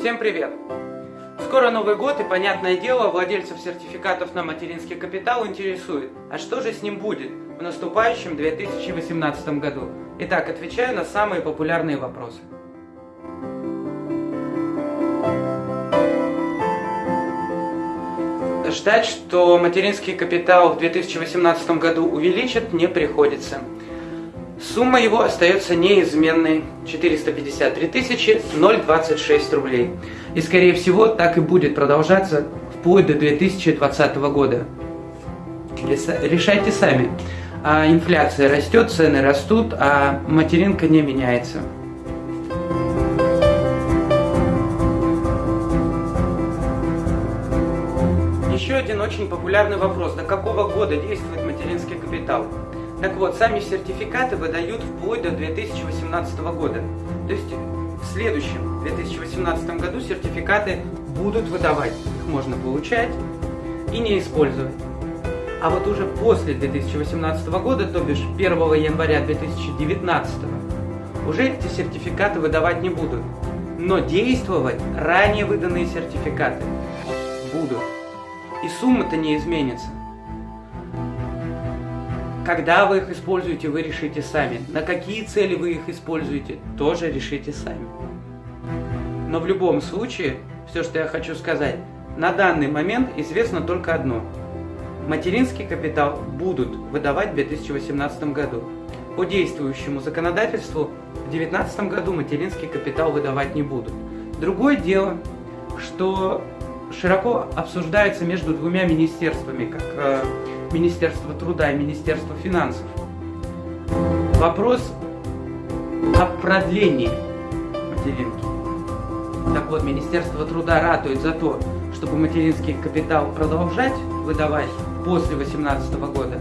Всем привет! Скоро Новый год и, понятное дело, владельцев сертификатов на материнский капитал интересует, а что же с ним будет в наступающем 2018 году? Итак, отвечаю на самые популярные вопросы. Ждать, что материнский капитал в 2018 году увеличат, не приходится. Сумма его остается неизменной – 453 026 рублей. И скорее всего так и будет продолжаться вплоть до 2020 года. Решайте сами. А инфляция растет, цены растут, а материнка не меняется. Еще один очень популярный вопрос. До какого года действует материнский капитал? Так вот, сами сертификаты выдают вплоть до 2018 года. То есть в следующем 2018 году сертификаты будут выдавать. Их можно получать и не использовать. А вот уже после 2018 года, то бишь 1 января 2019, уже эти сертификаты выдавать не будут. Но действовать ранее выданные сертификаты будут. И сумма-то не изменится. Когда вы их используете, вы решите сами. На какие цели вы их используете, тоже решите сами. Но в любом случае, все, что я хочу сказать, на данный момент известно только одно. Материнский капитал будут выдавать в 2018 году. По действующему законодательству в 2019 году материнский капитал выдавать не будут. Другое дело, что широко обсуждается между двумя министерствами, как Министерство труда и Министерство финансов. Вопрос о продлении материнки. Так вот, Министерство труда ратует за то, чтобы материнский капитал продолжать выдавать после 2018 года.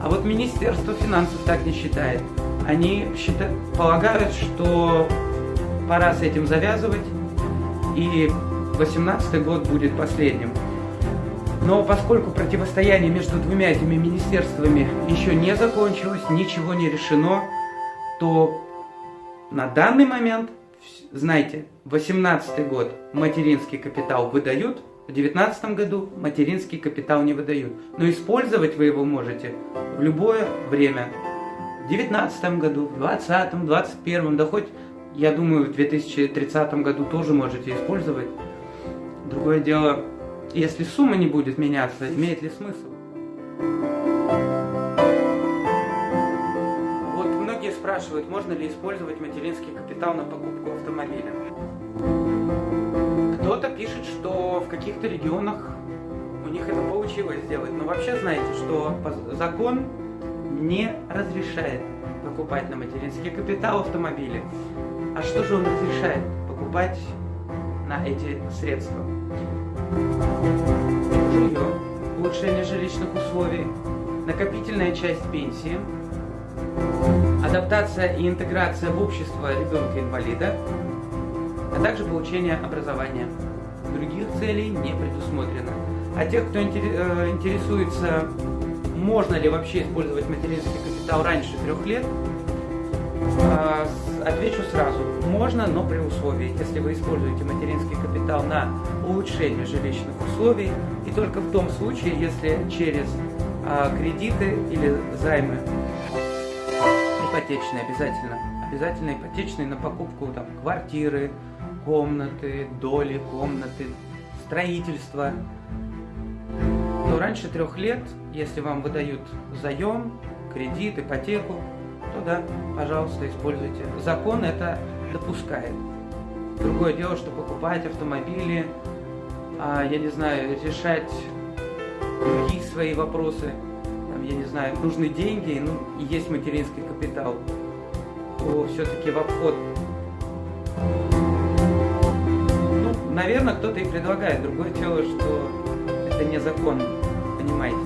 А вот Министерство финансов так не считает. Они считают, полагают, что пора с этим завязывать, и 2018 год будет последним. Но поскольку противостояние между двумя этими министерствами еще не закончилось, ничего не решено, то на данный момент, знаете, 18 год материнский капитал выдают, в 2019 году материнский капитал не выдают. Но использовать вы его можете в любое время. В 2019 году, в 2020, 2021, да хоть, я думаю, в 2030 году тоже можете использовать. Другое дело, если сумма не будет меняться, имеет ли смысл? Вот многие спрашивают, можно ли использовать материнский капитал на покупку автомобиля. Кто-то пишет, что в каких-то регионах у них это получилось сделать. Но вообще знаете, что закон не разрешает покупать на материнский капитал автомобили. А что же он разрешает? Покупать на эти средства жилье, улучшение жилищных условий, накопительная часть пенсии, адаптация и интеграция в общество ребенка-инвалида, а также получение образования. Других целей не предусмотрено. А тех, кто э, интересуется, можно ли вообще использовать материнский капитал раньше трех лет, а, отвечу сразу. Можно, но при условии, если вы используете материнский капитал на улучшение жилищных условий, и только в том случае, если через а, кредиты или займы ипотечные обязательно, обязательно ипотечные на покупку там, квартиры, комнаты, доли, комнаты, строительства, то раньше трех лет, если вам выдают заем, кредит, ипотеку, да, пожалуйста, используйте. Закон это допускает. Другое дело, что покупать автомобили, а, я не знаю, решать другие свои вопросы, там, я не знаю, нужны деньги, ну, и есть материнский капитал, то все-таки в обход. Ну, наверное, кто-то и предлагает. Другое дело, что это не закон, понимаете.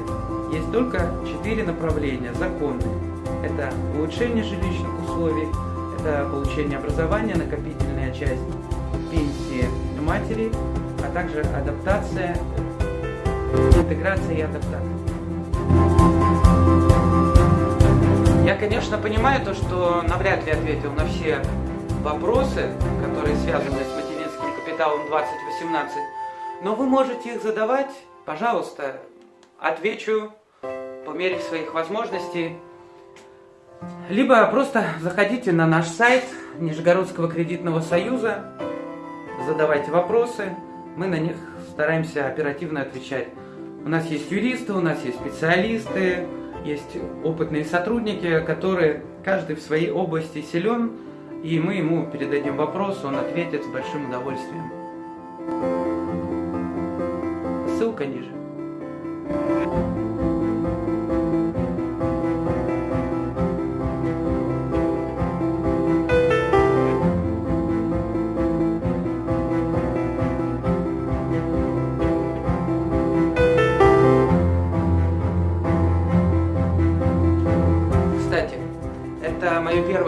Есть только четыре направления законные. Это улучшение жилищных условий, это получение образования, накопительная часть пенсии матери, а также адаптация, интеграция и адаптация. Я, конечно, понимаю то, что навряд ли ответил на все вопросы, которые связаны с материнским капиталом. Лайтаун 2018. Но вы можете их задавать, пожалуйста, отвечу по мере своих возможностей. Либо просто заходите на наш сайт Нижегородского кредитного союза, задавайте вопросы, мы на них стараемся оперативно отвечать. У нас есть юристы, у нас есть специалисты, есть опытные сотрудники, которые каждый в своей области силен, и мы ему передадим вопрос, он ответит с большим удовольствием. Ссылка ниже.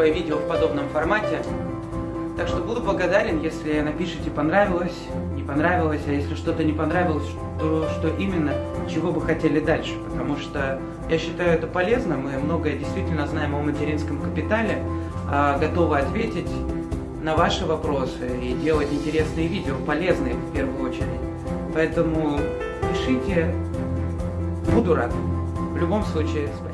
Первое видео в подобном формате. Так что буду благодарен, если напишите понравилось, не понравилось, а если что-то не понравилось, то что именно, чего бы хотели дальше. Потому что я считаю это полезным, мы многое действительно знаем о материнском капитале, а готовы ответить на ваши вопросы и делать интересные видео, полезные в первую очередь. Поэтому пишите, буду рад. В любом случае, спасибо.